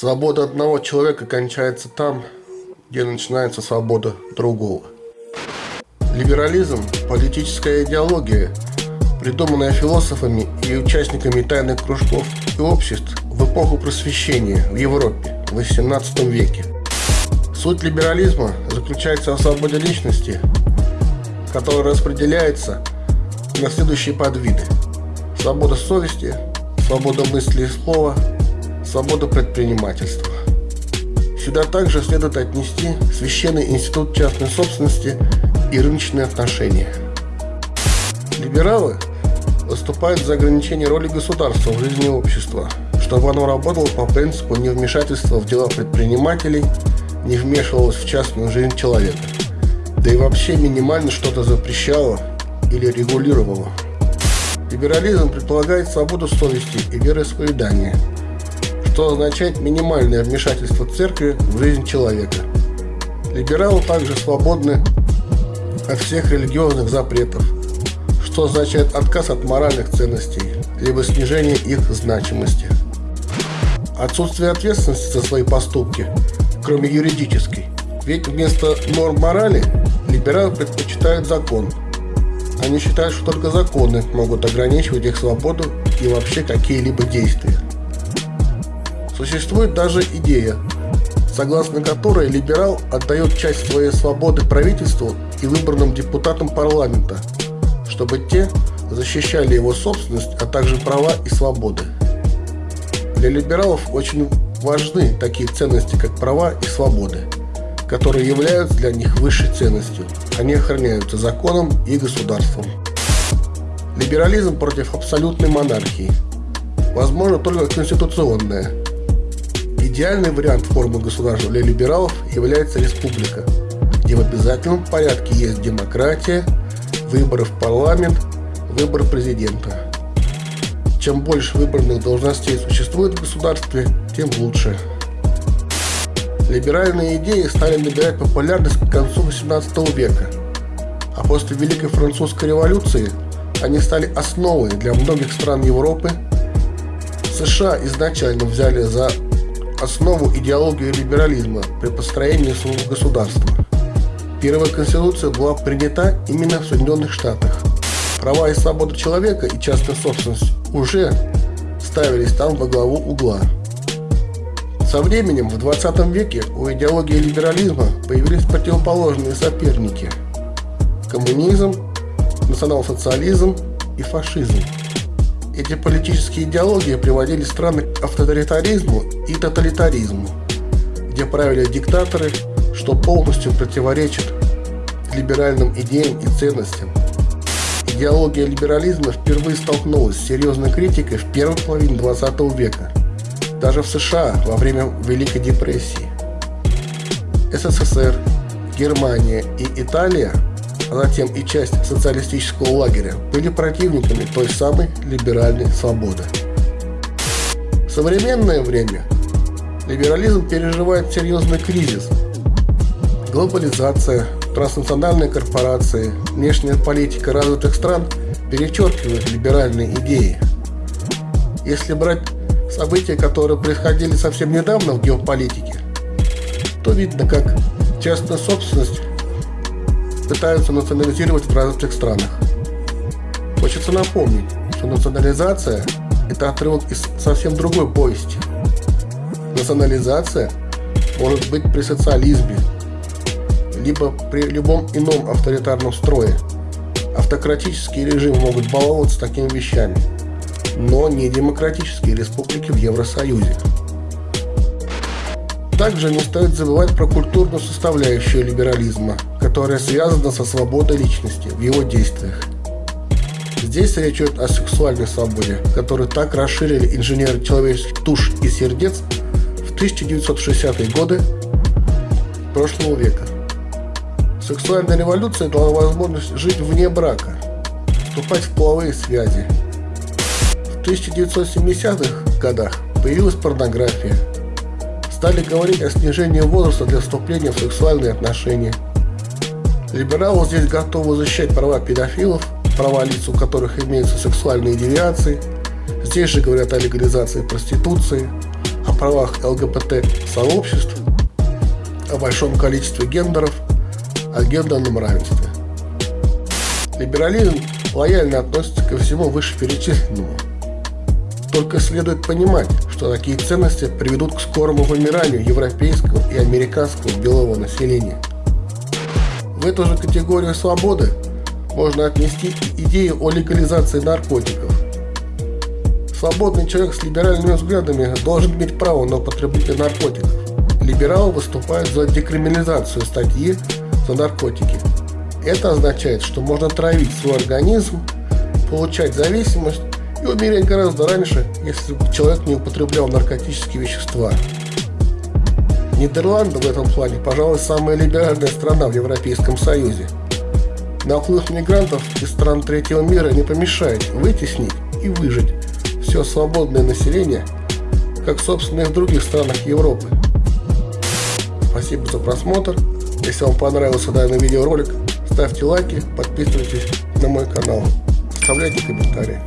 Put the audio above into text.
Свобода одного человека кончается там, где начинается свобода другого. Либерализм – политическая идеология, придуманная философами и участниками тайных кружков и обществ в эпоху просвещения в Европе в XVIII веке. Суть либерализма заключается в свободе личности, которая распределяется на следующие подвиды. Свобода совести, свобода мысли и слова, свобода предпринимательства. Сюда также следует отнести священный институт частной собственности и рыночные отношения. Либералы выступают за ограничение роли государства в жизни общества, чтобы оно работало по принципу невмешательства в дела предпринимателей, не вмешивалось в частную жизнь человека, да и вообще минимально что-то запрещало или регулировало. Либерализм предполагает свободу совести и вероисповедания, что означает минимальное вмешательство церкви в жизнь человека. Либералы также свободны от всех религиозных запретов, что означает отказ от моральных ценностей, либо снижение их значимости. Отсутствие ответственности за свои поступки, кроме юридической. Ведь вместо норм морали либералы предпочитают закон – они считают, что только законы могут ограничивать их свободу и вообще какие-либо действия. Существует даже идея, согласно которой либерал отдает часть своей свободы правительству и выбранным депутатам парламента, чтобы те защищали его собственность, а также права и свободы. Для либералов очень важны такие ценности, как права и свободы – которые являются для них высшей ценностью. Они охраняются законом и государством. Либерализм против абсолютной монархии. Возможно только конституционная. Идеальный вариант формы государства для либералов является республика, где в обязательном порядке есть демократия, выборы в парламент, выбор президента. Чем больше выбранных должностей существует в государстве, тем лучше. Либеральные идеи стали набирать популярность к концу XVIII века, а после Великой Французской революции они стали основой для многих стран Европы. США изначально взяли за основу идеологию либерализма при построении своего государства. Первая конституция была принята именно в Соединенных Штатах. Права и свободы человека и частная собственность уже ставились там во главу угла. Со временем в 20 веке у идеологии либерализма появились противоположные соперники – коммунизм, национал-социализм и фашизм. Эти политические идеологии приводили страны к авторитаризму и тоталитаризму, где правили диктаторы, что полностью противоречит либеральным идеям и ценностям. Идеология либерализма впервые столкнулась с серьезной критикой в первой половине 20 века – даже в США во время Великой депрессии. СССР, Германия и Италия, а затем и часть социалистического лагеря, были противниками той самой либеральной свободы. В современное время либерализм переживает серьезный кризис. Глобализация, транснациональные корпорации, внешняя политика развитых стран перечеркивают либеральные идеи. Если брать события, которые происходили совсем недавно в геополитике, то видно, как частную собственность пытаются национализировать в развитых странах. Хочется напомнить, что национализация – это отрывок из совсем другой повести. Национализация может быть при социализме, либо при любом ином авторитарном строе. Автократические режимы могут баловаться такими вещами – но не демократические республики в Евросоюзе. Также не стоит забывать про культурную составляющую либерализма, которая связана со свободой личности в его действиях. Здесь речь идет о сексуальной свободе, которую так расширили инженеры человеческих душ и сердец в 1960-е годы прошлого века. Сексуальная революция дала возможность жить вне брака, вступать в половые связи, 1970-х годах появилась порнография. Стали говорить о снижении возраста для вступления в сексуальные отношения. Либералы здесь готовы защищать права педофилов, права лиц, у которых имеются сексуальные девиации. Здесь же говорят о легализации проституции, о правах ЛГБТ-сообществ, о большом количестве гендеров, о гендерном равенстве. Либерализм лояльно относится ко всему вышеперечисленному. Только следует понимать, что такие ценности приведут к скорому вымиранию европейского и американского белого населения. В эту же категорию свободы можно отнести идею о легализации наркотиков. Свободный человек с либеральными взглядами должен иметь право на употребление наркотиков. Либералы выступают за декриминализацию статьи за наркотики. Это означает, что можно травить свой организм, получать зависимость и умереть гораздо раньше, если человек не употреблял наркотические вещества. Нидерланды в этом плане, пожалуй, самая либеральная страна в Европейском Союзе. Наплыв мигрантов из стран третьего мира не помешает вытеснить и выжить все свободное население, как собственно и в других странах Европы. Спасибо за просмотр. Если вам понравился данный видеоролик, ставьте лайки, подписывайтесь на мой канал, оставляйте комментарии.